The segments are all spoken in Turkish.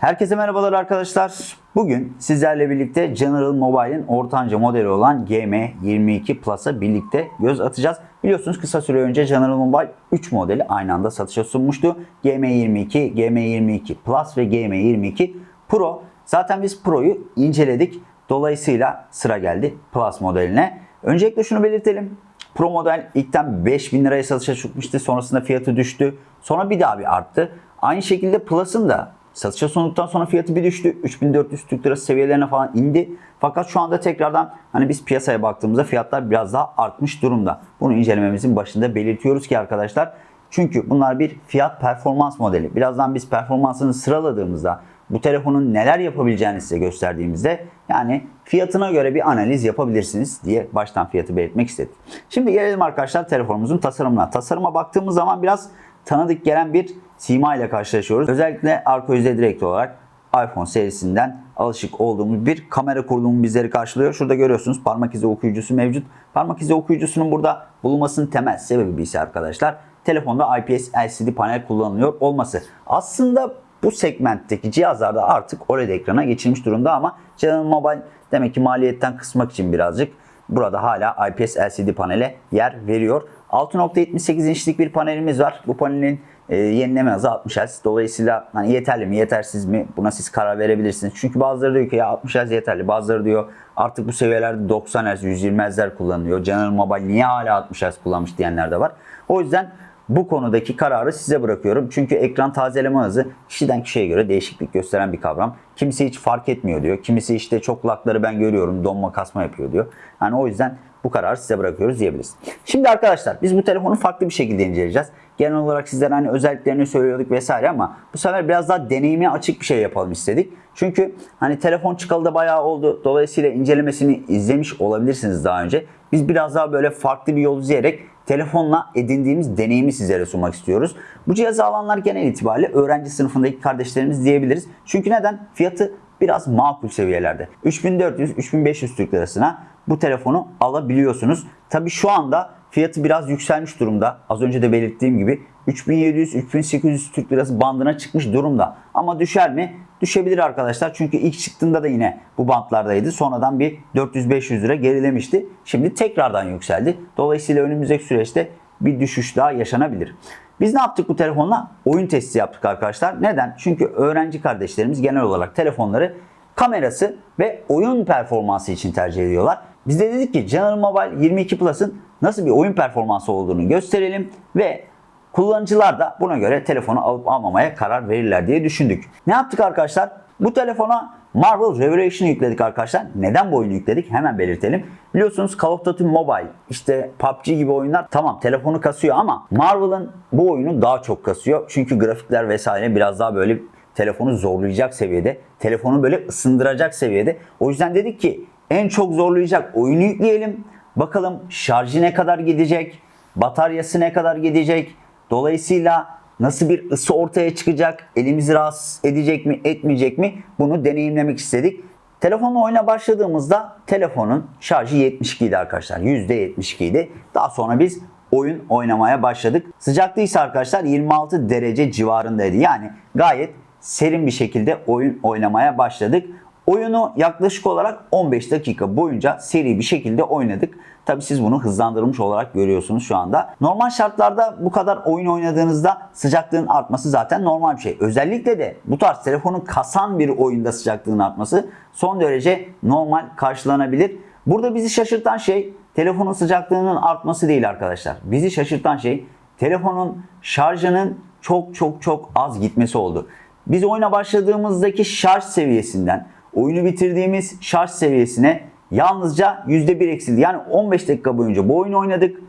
Herkese merhabalar arkadaşlar. Bugün sizlerle birlikte General Mobile'in ortanca modeli olan GM22 Plus'a birlikte göz atacağız. Biliyorsunuz kısa süre önce General Mobile 3 modeli aynı anda satışa sunmuştu. GM22, GM22 Plus ve GM22 Pro. Zaten biz Pro'yu inceledik. Dolayısıyla sıra geldi Plus modeline. Öncelikle şunu belirtelim. Pro model ilkten 5000 liraya satışa çıkmıştı. Sonrasında fiyatı düştü. Sonra bir daha bir arttı. Aynı şekilde Plus'ın da satışa sunduktan sonra fiyatı bir düştü. 3400 Türk lirası seviyelerine falan indi. Fakat şu anda tekrardan hani biz piyasaya baktığımızda fiyatlar biraz daha artmış durumda. Bunu incelememizin başında belirtiyoruz ki arkadaşlar. Çünkü bunlar bir fiyat performans modeli. Birazdan biz performansını sıraladığımızda bu telefonun neler yapabileceğini size gösterdiğimizde yani fiyatına göre bir analiz yapabilirsiniz diye baştan fiyatı belirtmek istedim. Şimdi gelelim arkadaşlar telefonumuzun tasarımına. Tasarıma baktığımız zaman biraz tanıdık gelen bir sima ile karşılaşıyoruz. Özellikle arka yüzey direkt olarak iPhone serisinden alışık olduğumuz bir kamera kurulumu bizleri karşılıyor. Şurada görüyorsunuz parmak izi okuyucusu mevcut. Parmak izi okuyucusunun burada bulunmasının temel sebebi ise arkadaşlar telefonda IPS LCD panel kullanılıyor olması. Aslında bu segmentteki cihazlarda artık OLED ekrana geçilmiş durumda ama General Mobile demek ki maliyetten kısmak için birazcık burada hala IPS LCD panele yer veriyor. 6.78 inçlik bir panelimiz var. Bu panelin e, yenileme hızı 60 Hz. Dolayısıyla hani yeterli mi, yetersiz mi buna siz karar verebilirsiniz. Çünkü bazıları diyor ki ya 60 Hz yeterli. Bazıları diyor artık bu seviyelerde 90 Hz, 120 Hz'ler kullanılıyor. General Mobile niye hala 60 Hz kullanmış diyenler de var. O yüzden bu konudaki kararı size bırakıyorum. Çünkü ekran tazeleme hızı kişiden kişiye göre değişiklik gösteren bir kavram. Kimisi hiç fark etmiyor diyor. Kimisi işte çok lakları ben görüyorum donma kasma yapıyor diyor. Yani o yüzden bu kararı size bırakıyoruz diyebiliriz. Şimdi arkadaşlar biz bu telefonu farklı bir şekilde inceleyeceğiz. Genel olarak sizlere hani özelliklerini söylüyorduk vesaire ama bu sefer biraz daha deneyime açık bir şey yapalım istedik. Çünkü hani telefon çıkalı da bayağı oldu. Dolayısıyla incelemesini izlemiş olabilirsiniz daha önce. Biz biraz daha böyle farklı bir yol izleyerek telefonla edindiğimiz deneyimi sizlere sunmak istiyoruz. Bu cihazı alanlar genel itibariyle öğrenci sınıfındaki kardeşlerimiz diyebiliriz. Çünkü neden? Fiyatı biraz makul seviyelerde. 3400-3500 Türk lirasına bu telefonu alabiliyorsunuz. Tabi şu anda fiyatı biraz yükselmiş durumda. Az önce de belirttiğim gibi 3700-3800 Türk lirası bandına çıkmış durumda. Ama düşer mi? Düşebilir arkadaşlar. Çünkü ilk çıktığında da yine bu bantlardaydı. Sonradan bir 400-500 lira gerilemişti. Şimdi tekrardan yükseldi. Dolayısıyla önümüzdeki süreçte bir düşüş daha yaşanabilir. Biz ne yaptık bu telefonla? Oyun testi yaptık arkadaşlar. Neden? Çünkü öğrenci kardeşlerimiz genel olarak telefonları kamerası ve oyun performansı için tercih ediyorlar. Biz de dedik ki General Mobile 22 Plus'ın nasıl bir oyun performansı olduğunu gösterelim ve kullanıcılar da buna göre telefonu alıp almamaya karar verirler diye düşündük. Ne yaptık arkadaşlar? Bu telefona Marvel Revelation yükledik arkadaşlar. Neden bu oyunu yükledik? Hemen belirtelim. Biliyorsunuz Call of Duty Mobile, işte PUBG gibi oyunlar tamam telefonu kasıyor ama Marvel'ın bu oyunu daha çok kasıyor. Çünkü grafikler vesaire biraz daha böyle telefonu zorlayacak seviyede. Telefonu böyle ısındıracak seviyede. O yüzden dedik ki en çok zorlayacak oyunu yükleyelim. Bakalım şarjı ne kadar gidecek? Bataryası ne kadar gidecek? Dolayısıyla nasıl bir ısı ortaya çıkacak? Elimizi rahatsız edecek mi, etmeyecek mi? Bunu deneyimlemek istedik. Telefonla oyuna başladığımızda telefonun şarjı 72 idi arkadaşlar. %72 idi. Daha sonra biz oyun oynamaya başladık. Sıcaklığı ise arkadaşlar 26 derece civarındaydı. Yani gayet serin bir şekilde oyun oynamaya başladık. Oyunu yaklaşık olarak 15 dakika boyunca seri bir şekilde oynadık. Tabi siz bunu hızlandırılmış olarak görüyorsunuz şu anda. Normal şartlarda bu kadar oyun oynadığınızda sıcaklığın artması zaten normal bir şey. Özellikle de bu tarz telefonu kasan bir oyunda sıcaklığın artması son derece normal karşılanabilir. Burada bizi şaşırtan şey telefonun sıcaklığının artması değil arkadaşlar. Bizi şaşırtan şey telefonun şarjının çok çok çok az gitmesi oldu. Biz oyuna başladığımızdaki şarj seviyesinden oyunu bitirdiğimiz şarj seviyesine yalnızca %1 eksildi. Yani 15 dakika boyunca bu oyunu oynadık.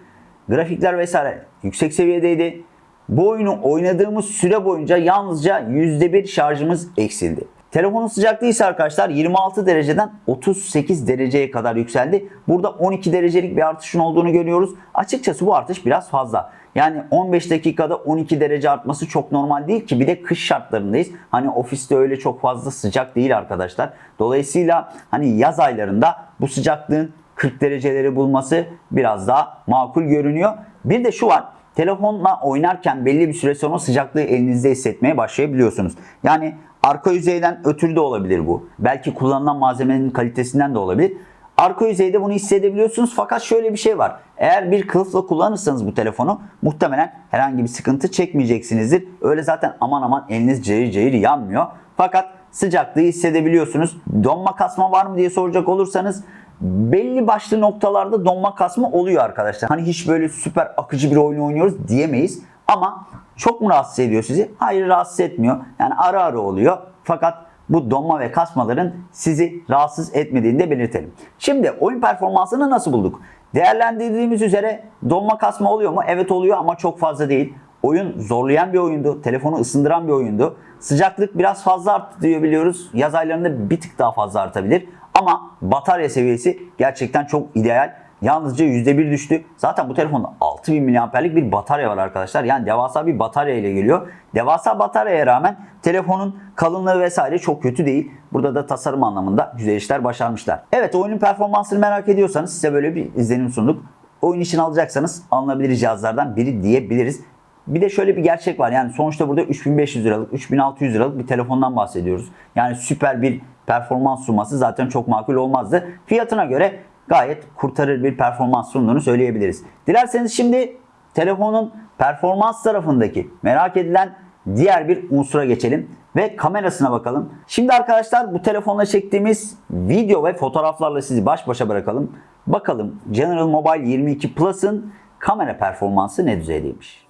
Grafikler vesaire yüksek seviyedeydi. Bu oyunu oynadığımız süre boyunca yalnızca %1 şarjımız eksildi. Telefonun sıcaklığı ise arkadaşlar 26 dereceden 38 dereceye kadar yükseldi. Burada 12 derecelik bir artışın olduğunu görüyoruz. Açıkçası bu artış biraz fazla. Yani 15 dakikada 12 derece artması çok normal değil ki bir de kış şartlarındayız. Hani ofiste öyle çok fazla sıcak değil arkadaşlar. Dolayısıyla hani yaz aylarında bu sıcaklığın 40 dereceleri bulması biraz daha makul görünüyor. Bir de şu var. Telefonla oynarken belli bir süre sonra sıcaklığı elinizde hissetmeye başlayabiliyorsunuz. Yani Arka yüzeyden ötürü de olabilir bu. Belki kullanılan malzemenin kalitesinden de olabilir. Arka yüzeyde bunu hissedebiliyorsunuz fakat şöyle bir şey var. Eğer bir kılıfla kullanırsanız bu telefonu muhtemelen herhangi bir sıkıntı çekmeyeceksinizdir. Öyle zaten aman aman eliniz cayır cayır yanmıyor. Fakat sıcaklığı hissedebiliyorsunuz. Donma kasma var mı diye soracak olursanız belli başlı noktalarda donma kasma oluyor arkadaşlar. Hani hiç böyle süper akıcı bir oyun oynuyoruz diyemeyiz. Ama çok mu rahatsız ediyor sizi? Hayır rahatsız etmiyor. Yani ara ara oluyor. Fakat bu donma ve kasmaların sizi rahatsız etmediğini de belirtelim. Şimdi oyun performansını nasıl bulduk? Değerlendirdiğimiz üzere donma kasma oluyor mu? Evet oluyor ama çok fazla değil. Oyun zorlayan bir oyundu. Telefonu ısındıran bir oyundu. Sıcaklık biraz fazla arttı diyor biliyoruz. Yaz aylarında bir tık daha fazla artabilir. Ama batarya seviyesi gerçekten çok ideal. Yalnızca %1 düştü. Zaten bu telefonda 6000 mAh'lik bir batarya var arkadaşlar. Yani devasa bir batarya ile geliyor. Devasa bataryaya rağmen telefonun kalınlığı vesaire çok kötü değil. Burada da tasarım anlamında güzel işler başarmışlar. Evet oyunun performansını merak ediyorsanız size böyle bir izlenim sunduk. Oyun için alacaksanız alınabilir cihazlardan biri diyebiliriz. Bir de şöyle bir gerçek var. Yani sonuçta burada 3500 liralık, 3600 liralık bir telefondan bahsediyoruz. Yani süper bir performans sunması zaten çok makul olmazdı. Fiyatına göre gayet kurtarır bir performans sunduğunu söyleyebiliriz. Dilerseniz şimdi telefonun performans tarafındaki merak edilen diğer bir unsura geçelim ve kamerasına bakalım. Şimdi arkadaşlar bu telefonla çektiğimiz video ve fotoğraflarla sizi baş başa bırakalım. Bakalım General Mobile 22 Plus'ın kamera performansı ne düzeydeymiş.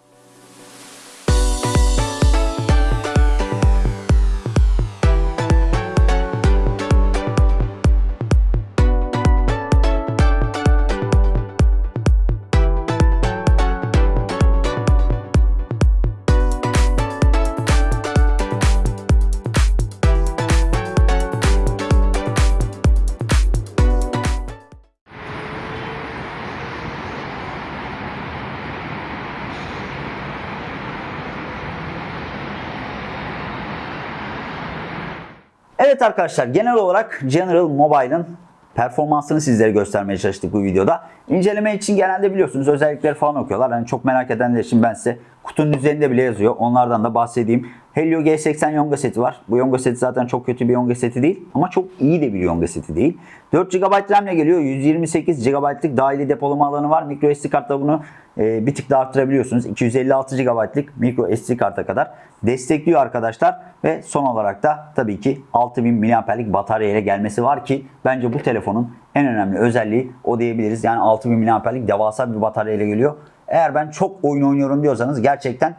Evet arkadaşlar genel olarak General Mobile'ın performansını sizlere göstermeye çalıştık bu videoda. İnceleme için genelde biliyorsunuz özellikleri falan okuyorlar. Yani çok merak edenler için ben size kutunun üzerinde bile yazıyor. Onlardan da bahsedeyim. Helio G80 Yonga seti var. Bu Yonga seti zaten çok kötü bir Yonga seti değil. Ama çok iyi de bir Yonga seti değil. 4 GB RAM ile geliyor. 128 GB'lık dahili depolama alanı var. Micro SD kartla bunu e, bir tık daha arttırabiliyorsunuz. 256 GB'lık micro SD karta kadar destekliyor arkadaşlar. Ve son olarak da tabii ki 6000 mAh'lik batarya ile gelmesi var ki bence bu telefonun en önemli özelliği o diyebiliriz. Yani 6000 mAh'lik devasa bir batarya ile geliyor. Eğer ben çok oyun oynuyorum diyorsanız gerçekten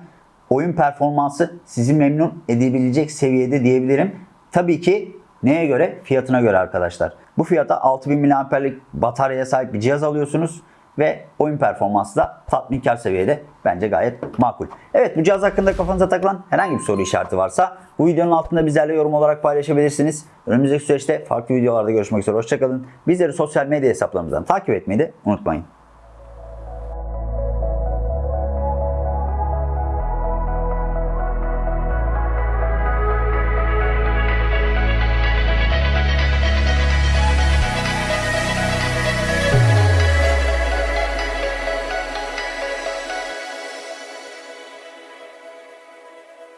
oyun performansı sizi memnun edebilecek seviyede diyebilirim. Tabii ki neye göre? Fiyatına göre arkadaşlar. Bu fiyata 6000 mAh'lik bataryaya sahip bir cihaz alıyorsunuz ve oyun performansı da tatminkar seviyede bence gayet makul. Evet bu cihaz hakkında kafanıza takılan herhangi bir soru işareti varsa bu videonun altında bizlerle yorum olarak paylaşabilirsiniz. Önümüzdeki süreçte farklı videolarda görüşmek üzere. Hoşçakalın. Bizleri sosyal medya hesaplarımızdan takip etmeyi de unutmayın.